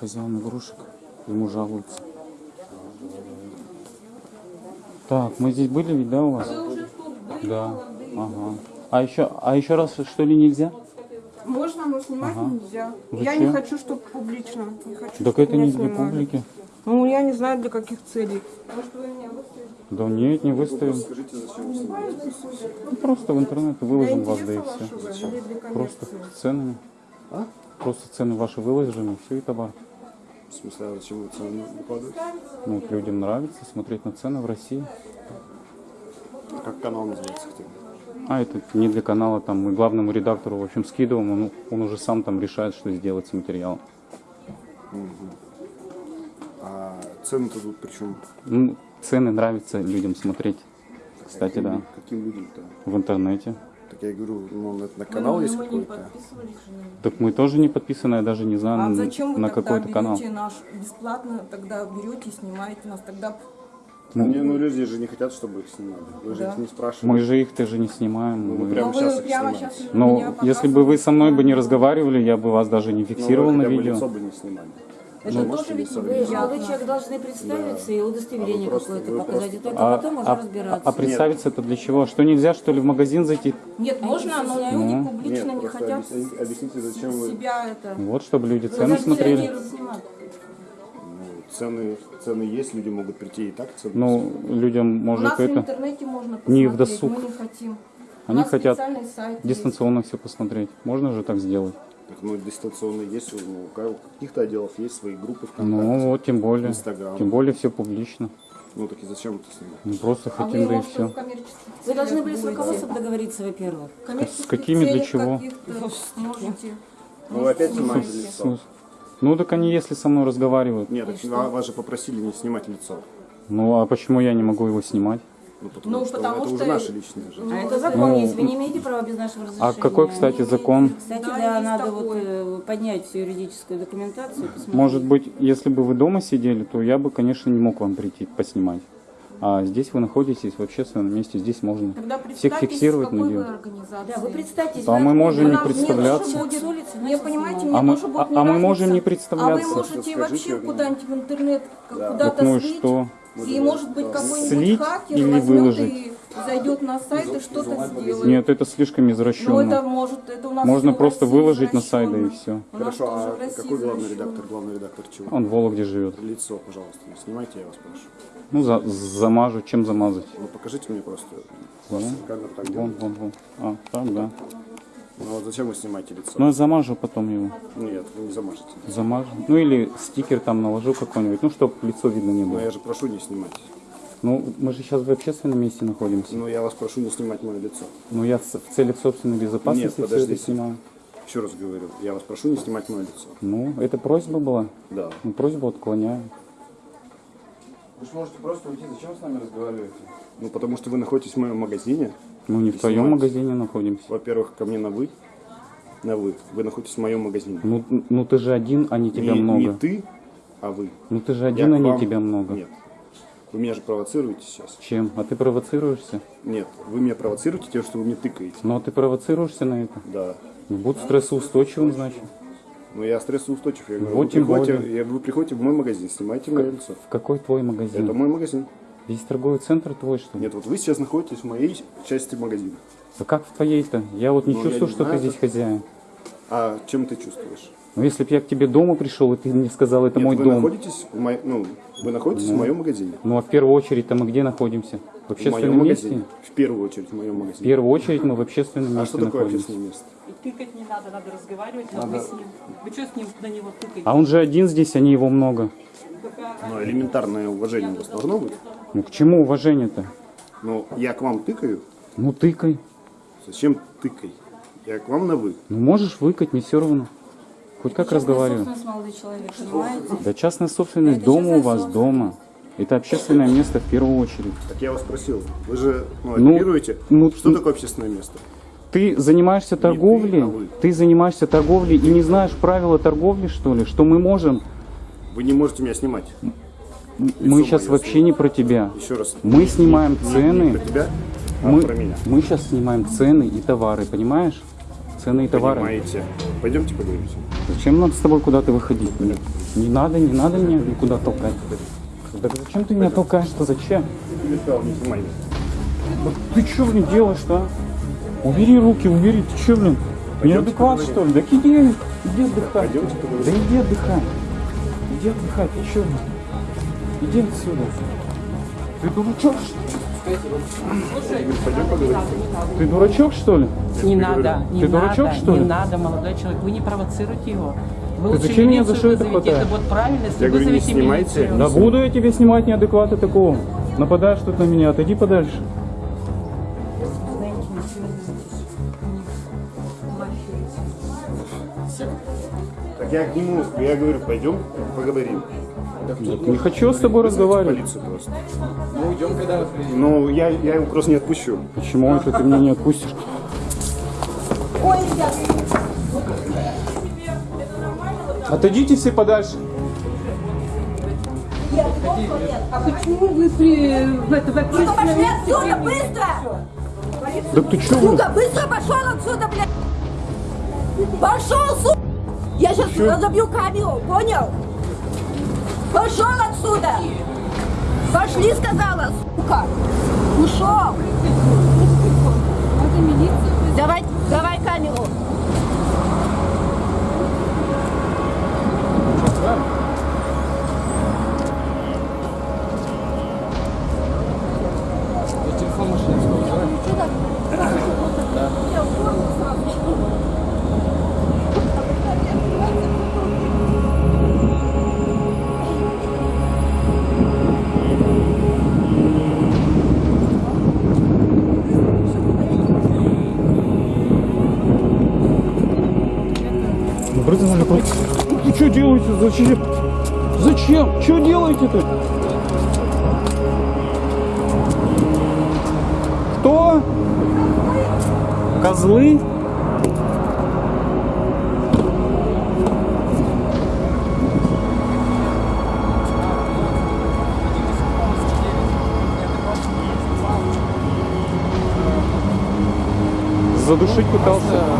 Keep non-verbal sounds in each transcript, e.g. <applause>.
Хозяин игрушек. Ему жалуются. Так, мы здесь были ведь, да, у вас? Да. Ага. А еще, а еще раз, что ли, нельзя? Можно, но снимать нельзя. Я Зачем? не хочу, чтобы публично. Не хочу, Так чтоб это не для снимали. публики. Ну, я не знаю, для каких целей. Может, вы меня выставите? Да нет, не выставим. Скажите, зачем вы снимаете? Ну, Просто в интернет выложим вас, да и все. Просто ценами. А? Просто цены ваши выложим, и все, и товар. В смысле, а зачем вы цены выкладываете? Ну, вот людям нравится смотреть на цены в России. Как канал называется хотя бы? А это не для канала, там мы главному редактору, в общем, скидываем, он, он уже сам там решает, что сделать с материалом. А цены-то тут причем? Ну, цены нравится людям смотреть, кстати, да, Каким людям-то? в интернете. Так я говорю, ну, на, на канал есть мы не какой-то? же. Так мы тоже не подписаны, я даже не знаю, А зачем вы на какой-то канал. наш бесплатно, тогда берете и снимаете нас, тогда Ну, не, ну люди же не хотят, чтобы их снимали. Вы же Да. их не спрашиваете. Мы же их тоже не снимаем. Ну, мы- прям- Но сейчас их прямо снимаете. сейчас Но меня если бы вы со мной бы не разговаривали, я бы вас даже не Ну, фиксировал вы на хотя бы видео. лицо бы не снимали. Это Вы тоже ведь Вы снимать? молодой человек должны представиться и удостоверение А вы какое-то вы показать. просто- И только А, потом уже а- разбираться. а представиться это для чего? Что нельзя, что ли, в магазин зайти? Нет, можно, но Ну. люди публично Нет, не хотят объясните, объясните, зачем вы себя это... Вот, чтобы люди цены смотрели. ну, цены, цены есть, люди могут прийти и так цены. Ну, людям, У нас может, в это интернете можно не в посмотреть, досуг. мы не хотим. Они хотят сайт есть. дистанционно все посмотреть. Можно же так сделать? Так, ну, дистанционно есть, ну, у каких-то отделов есть свои группы ВКонтакте. Ну, вот, тем более. Инстаграм. Тем более все публично. Ну, так и зачем это снимать? Ну, просто А хотим, да и все. Вы должны были с руководством договориться, во-первых. С какими, для чего? можете. Ну, вы опять снимать. снимаете лицо. Смысл? Ну, так они, если со мной разговаривают, Нет, так ва- вас же попросили не снимать лицо. ну, а почему я не могу его снимать? Ну, потому Ну, что потому это уже что- наше личное же. А это закон Ну, есть, вы не имеете права без нашего разрешения. А какой, кстати, закон? Кстати, Да, да, надо такой. вот э, поднять всю юридическую документацию. посмотреть. Может быть, если бы вы дома сидели, то я бы, конечно, не мог вам прийти поснимать. А здесь вы находитесь в общественном месте, здесь можно Тогда всех фиксировать на организации. Да, вы представьтесь. А вы мы можем не представляться. будет- улицы, Не понимаете, А мы- а- а мы можем не А представляться. вы можете вообще куда-нибудь в интернет куда-то Ну и слить, что? И может быть какой-нибудь хакер или возьмет выложить? и зайдет на сайт и что-то сделает. Нет, это слишком Ну это извращенно. может, это у нас Можно просто выложить на сайт, и извращенно. все. Хорошо, а какой главный извращенно. редактор? Главный редактор чего? Он в Вологде живет. Лицо, пожалуйста, не снимайте, я вас прошу. Ну, за- замажу. Чем замазать? Ну, покажите мне просто. Вон, вон, вон. А, так, да. Ну, вот зачем вы снимаете лицо? Ну, я замажу потом его. Нет, вы не замажете. Замажу. Ну, или стикер там наложу какой-нибудь. Ну, чтобы лицо видно не Но было. я же прошу не снимать. Ну, мы же сейчас в общественном месте находимся. Ну, я вас прошу не снимать мое лицо. Ну, я в целях собственной безопасности Нет, все это снимаю. Еще раз говорю, я вас прошу не снимать мое лицо. Ну, это просьба была. Да. Ну, просьбу отклоняю. Вы же можете просто уйти, зачем вы с нами разговариваете? Ну, потому что вы находитесь в моем магазине. Мы не в твоем магазине находимся. Во-первых, ко мне на вы. На вы. Вы находитесь в моем магазине. Ну, ну ты же один, а не тебя не, много. не ты, а вы. Ну ты же Я один, а к не вам- тебя много. Нет. Вы меня же провоцируете сейчас. Чем? А ты провоцируешься? Нет, вы меня провоцируете тем, что вы мне тыкаете. Ну а ты провоцируешься на это? Да. Ну, Будь стрессоустойчивым, значит. Но я стрессоустойчив. Я говорю, Вот вы, приходите, я, вы приходите в мой магазин, снимайте мое лицо. В какой твой магазин? Это мой магазин. Весь торговый центр твой, что ли? Нет, вот вы сейчас находитесь в моей части магазина. Да как в твоей-то? Я вот не Ну, чувствую, не что знаю, ты здесь хозяин. А чем ты чувствуешь? Но если бы я к тебе дома пришел, и ты мне сказал, это Нет, мой вы дом. находитесь в мо- ну, вы находитесь в моем магазине. Ну а в первую очередь-то мы где находимся? В В моем общественном месте? магазине. В первую очередь в моем В магазине. первую очередь мы в общественном А месте что такое находимся. общественное место? И тыкать не надо, надо разговаривать, надо вы с ним. Вы что с ним на него тыкаете? А он же один здесь, а не его много. Ну, элементарное уважение у вас должно быть. Ну к чему уважение-то? Ну, я к вам тыкаю. Ну тыкай. Зачем тыкай? Я к вам на вы. Ну можешь выкать, не все равно. Хоть как Частная разговариваем. собственность, молодой человек, понимаете? Да частная собственность Это дома у вас собственность. дома. Это общественное место в первую очередь. Так я вас спросил. Вы же ну, Ну, оперируете. ну, что ну, такое общественное место? Ты занимаешься торговлей, а вы. ты занимаешься торговлей и не знаешь правила торговли, что ли? Что мы можем? Вы не можете меня снимать. Мы мое сейчас вообще не про тебя. Еще раз. Мы снимаем Не цены. про тебя, а Мы, про меня. мы сейчас снимаем цены и товары, понимаешь? ценные товары. понимаете. Пойдемте поговорим. Зачем нам с тобой куда-то выходить? Не надо, не надо меня никуда толкать. Да зачем ты меня толкаешь-то? Зачем? Не ты что, блин, делаешь-то, а? Убери руки, убери, ты что, блин? Неадекват, что ли? Да иди, иди отдыхай. Да иди отдыхай. Иди отдыхай, ты что, блин? Иди отсюда. Ты дурачок, что ли? Пойдем поговорим. Ты дурачок, что ли? Не надо, не Ты надо, дурачок, что ли? не надо, молодой человек. Вы не провоцируйте его. Вы лучше зачем меня за что это хватаешь? Это вот правильно, если Я говорю, не снимайте. милицию. Да буду я тебе снимать неадеквата такого. Нападаешь тут на меня, отойди подальше. Так я к нему, я говорю, пойдем поговорим. Не хочу с тобой разговаривать. Мы уйдем, когда. Ну, я, я его просто не отпущу. Почему это ты меня не отпустишь? Отойдите все подальше. А почему вы при, в, это, в общественном Пошли отсюда, быстро! Да ты что, блин? Сука, быстро пошел отсюда, блядь! Пошел, сука! Я сейчас разобью камеру, понял? Пошел отсюда! Пошли, сказала, сука! Ушел! Давай, Делаете? Зачем? Зачем? Что делаете-то? Кто? Козлы? Задушить пытался.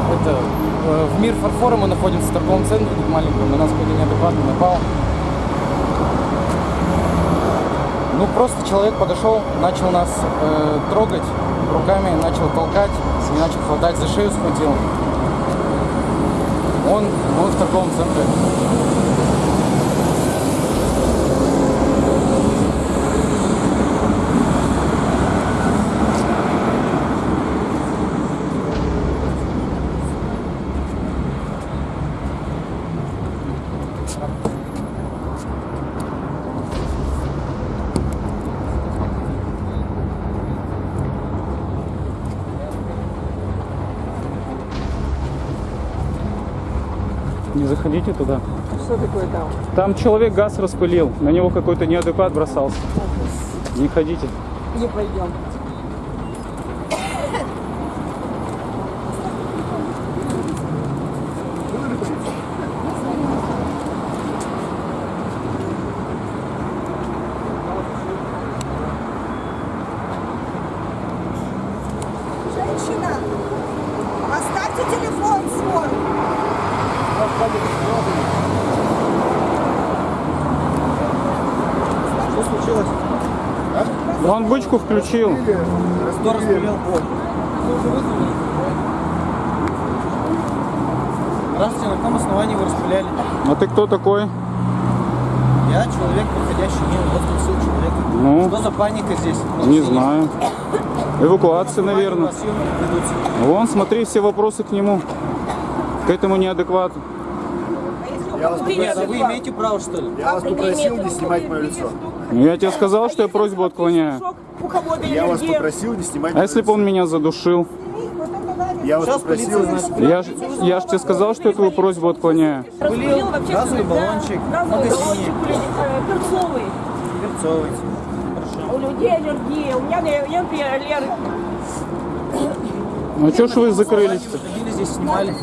Фарфора мы находимся в торговом центре тут маленьком, на нас какой-то неадекватный напал. Ну, просто человек подошел, начал нас э, трогать руками, начал толкать, начал хватать за шею, схватил. Он, мы в торговом центре. Не заходите туда. Что такое там? Там человек газ распылил, на него какой-то неадекват бросался. Не ходите. Не пойдем. Что случилось? Он бычку включил. Кто распылил? Здравствуйте, на каком основании вы распыляли? А ты кто такой? Я человек, проходящий мимо, вот тут сил человек. Ну, Что за паника здесь? не знаю. Эвакуация, наверное. Вон, смотри, все вопросы к нему. К этому неадеквату. Я вас, а вы имеете право, что ли? я вас попросил не снимать мое лицо. Ну, Я тебе сказал, что я просьбу отклоняю. Я вас попросил не снимать А если бы он меня задушил? Я вас попросил не знает. Я ж, я ж тебе сказал, что я твою просьбу отклоняю. Пылил газовый баллончик, Газовый магазине, баллончик, э, перцовый. перцовый. У людей аллергия. У меня, я, например, аллергия. Ну что ж вы закрылись-то? Здесь, снимали.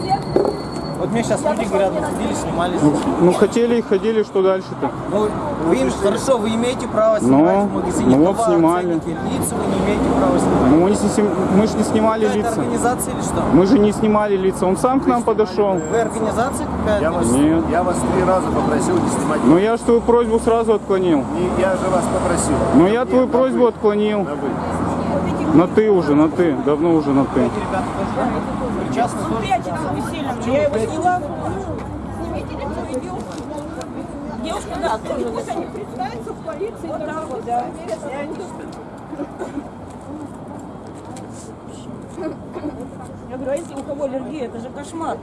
Мне сейчас люди говорят, мы ходили, снимали. Ну хотели и ходили, что дальше-то? Ну, вы им, хорошо, вы имеете право Ну, снимать в магазине ну вот товар, снимали. ценники, лица вы не имеете права снимать. Ну, мы, не мы же не снимали Какая-то лица. организация или что? Мы же не снимали лица. Он сам к нам подошел. Вы организация какая-то? Я вас, Нет. я вас три раза попросил не снимать. Но я же твою просьбу сразу отклонил. Не, я же вас попросил. Но я твою на просьбу вы. отклонил. На вы. На ты уже, на ты. Давно уже на ты. Эти ребята тоже? Причастны тоже? Я его сняла. Девушка, да, тоже. Пусть они представятся в полиции. Вот так вот, да. <laughs> Я говорю, а если у кого аллергия, это же кошмар.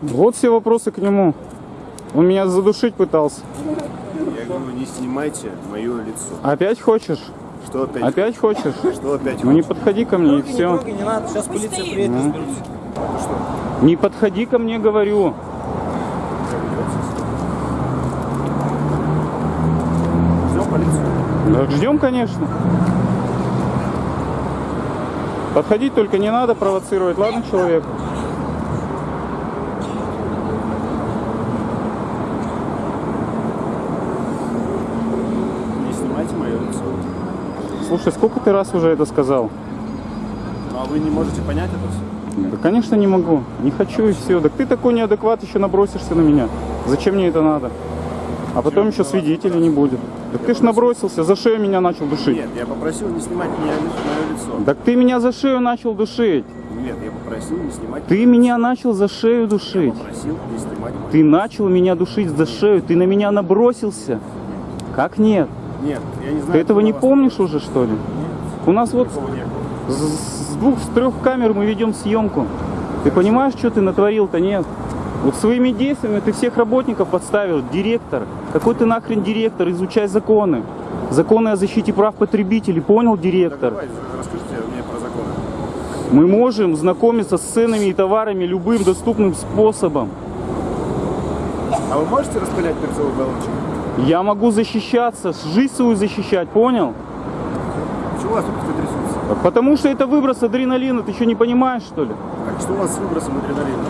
Вот все вопросы к нему. Он меня задушить пытался. Я говорю, не снимайте мое лицо. Опять хочешь? Что опять? Опять хочешь? Что опять? Ну не подходи ко мне и Трогай, не все. трогай, не надо, сейчас полиция приедет, разберутся. Не подходи ко мне, говорю. Ждем полицию. Так ждем, конечно. Подходить только не надо провоцировать, ладно, человек? Не снимайте мое лицо. Слушай, сколько ты раз уже это сказал? Ну а вы не можете понять это все? Да, конечно, не могу. Не хочу и все. Так ты такой неадекват, еще набросишься на меня. Зачем мне это надо? А потом еще свидетелей не будет. Так ты ж набросился, за шею меня начал душить. Нет, я попросил не снимать меня, мое лицо. Так ты меня за шею начал душить. Нет, я попросил не снимать. Ты меня начал за шею Я душить. попросил не снимать Ты начал меня душить за шею. Ты на меня набросился. Как нет? Нет, я не знаю. Ты этого не помнишь уже, что ли? У нас вот с с двух, с трех камер мы ведем съемку. Ты понимаешь, что ты натворил-то? Нет. Вот своими действиями ты всех работников подставил. Директор. Какой ты нахрен директор? Изучай законы. Законы о защите прав потребителей. Понял, Так директор? давай, расскажите мне про законы. Мы можем знакомиться с ценами и товарами любым доступным способом. А вы можете распылять перцовый баллончик? Я могу защищаться, жизнь свою защищать, понял? Почему у вас руки трясутся? Потому что это выброс адреналина, ты что не понимаешь, что ли? Так что у вас с выбросом адреналина?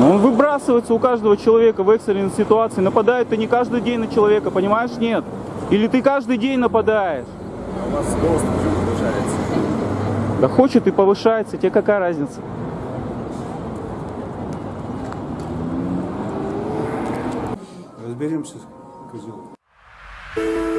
Но он выбрасывается у каждого человека в экстренной ситуации. Нападает ты не каждый день на человека, понимаешь? Нет. Или ты каждый день нападаешь. А у вас голос уже повышается. Да хочет и повышается, тебе какая разница? Разберемся, козел. Thank you.